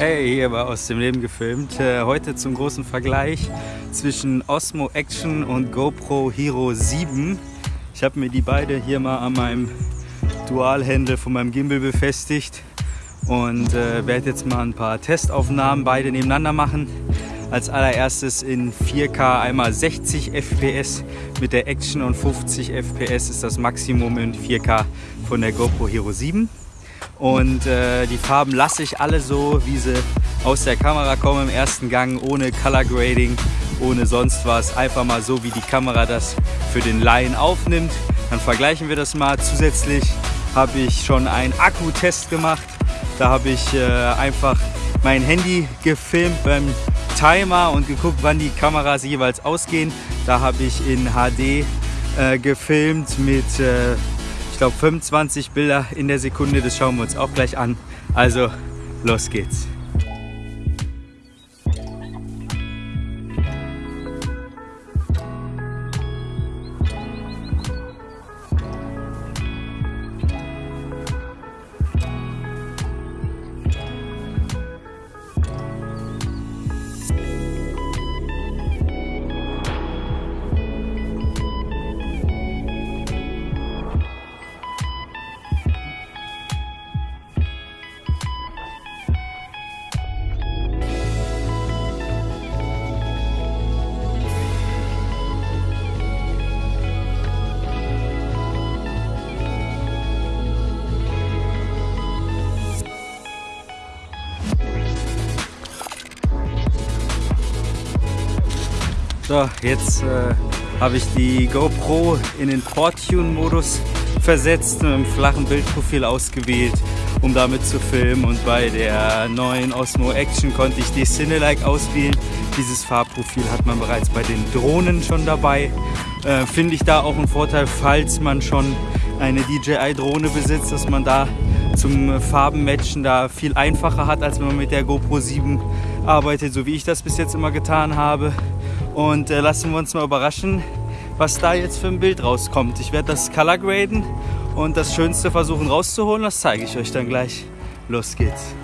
Hey, hier war aus dem Leben gefilmt. Äh, heute zum großen Vergleich zwischen Osmo Action und GoPro Hero 7. Ich habe mir die beide hier mal an meinem Dualhändel von meinem Gimbal befestigt und äh, werde jetzt mal ein paar Testaufnahmen beide nebeneinander machen. Als allererstes in 4K einmal 60 FPS mit der Action und 50 FPS ist das Maximum in 4K von der GoPro Hero 7. Und äh, die Farben lasse ich alle so, wie sie aus der Kamera kommen im ersten Gang, ohne Color Grading, ohne sonst was. Einfach mal so, wie die Kamera das für den Laien aufnimmt. Dann vergleichen wir das mal. Zusätzlich habe ich schon einen Akkutest gemacht. Da habe ich äh, einfach mein Handy gefilmt beim Timer und geguckt, wann die Kameras jeweils ausgehen. Da habe ich in HD äh, gefilmt mit äh, ich glaube 25 Bilder in der Sekunde, das schauen wir uns auch gleich an. Also los geht's. So, jetzt äh, habe ich die GoPro in den Porttune-Modus versetzt, mit einem flachen Bildprofil ausgewählt, um damit zu filmen. Und bei der neuen Osmo Action konnte ich die Cinelike auswählen. Dieses Farbprofil hat man bereits bei den Drohnen schon dabei. Äh, Finde ich da auch einen Vorteil, falls man schon eine DJI-Drohne besitzt, dass man da zum Farbenmatchen da viel einfacher hat, als wenn man mit der GoPro 7 arbeitet, so wie ich das bis jetzt immer getan habe. Und äh, lassen wir uns mal überraschen, was da jetzt für ein Bild rauskommt. Ich werde das Color graden und das Schönste versuchen rauszuholen. Das zeige ich euch dann gleich. Los geht's.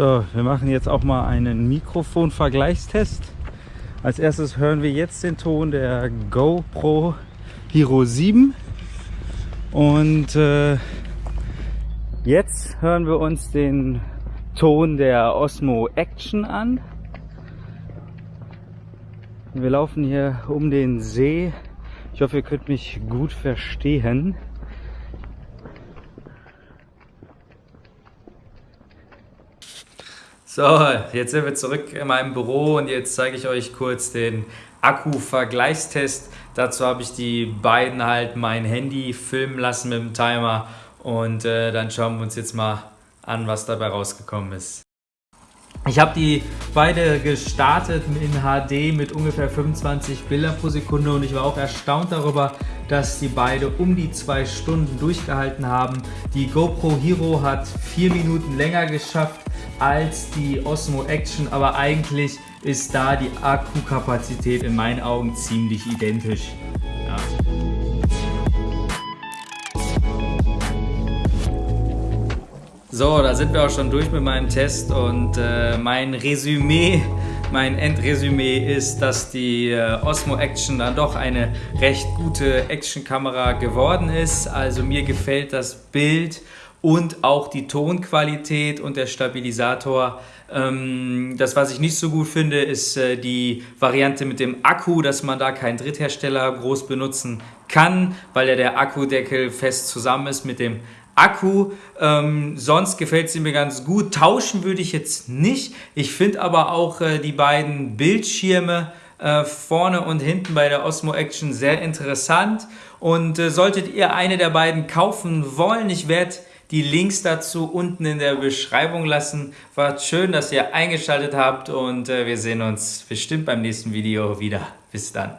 So, wir machen jetzt auch mal einen Mikrofon-Vergleichstest. Als erstes hören wir jetzt den Ton der GoPro Hero 7 und äh, jetzt hören wir uns den Ton der Osmo Action an. Wir laufen hier um den See. Ich hoffe, ihr könnt mich gut verstehen. So, jetzt sind wir zurück in meinem Büro und jetzt zeige ich euch kurz den Akku-Vergleichstest. Dazu habe ich die beiden halt mein Handy filmen lassen mit dem Timer und äh, dann schauen wir uns jetzt mal an, was dabei rausgekommen ist. Ich habe die beide gestartet in HD mit ungefähr 25 Bilder pro Sekunde und ich war auch erstaunt darüber, dass die beide um die zwei Stunden durchgehalten haben. Die GoPro Hero hat vier Minuten länger geschafft als die Osmo Action, aber eigentlich ist da die Akkukapazität in meinen Augen ziemlich identisch. Ja. So, da sind wir auch schon durch mit meinem Test und äh, mein Resümee, mein Endresümee ist, dass die äh, Osmo Action dann doch eine recht gute Actionkamera geworden ist. Also mir gefällt das Bild und auch die Tonqualität und der Stabilisator. Ähm, das, was ich nicht so gut finde, ist äh, die Variante mit dem Akku, dass man da keinen Dritthersteller groß benutzen kann, weil ja der Akkudeckel fest zusammen ist mit dem Akku. Ähm, sonst gefällt sie mir ganz gut. Tauschen würde ich jetzt nicht. Ich finde aber auch äh, die beiden Bildschirme äh, vorne und hinten bei der Osmo Action sehr interessant. Und äh, solltet ihr eine der beiden kaufen wollen, ich werde die Links dazu unten in der Beschreibung lassen. War schön, dass ihr eingeschaltet habt und äh, wir sehen uns bestimmt beim nächsten Video wieder. Bis dann.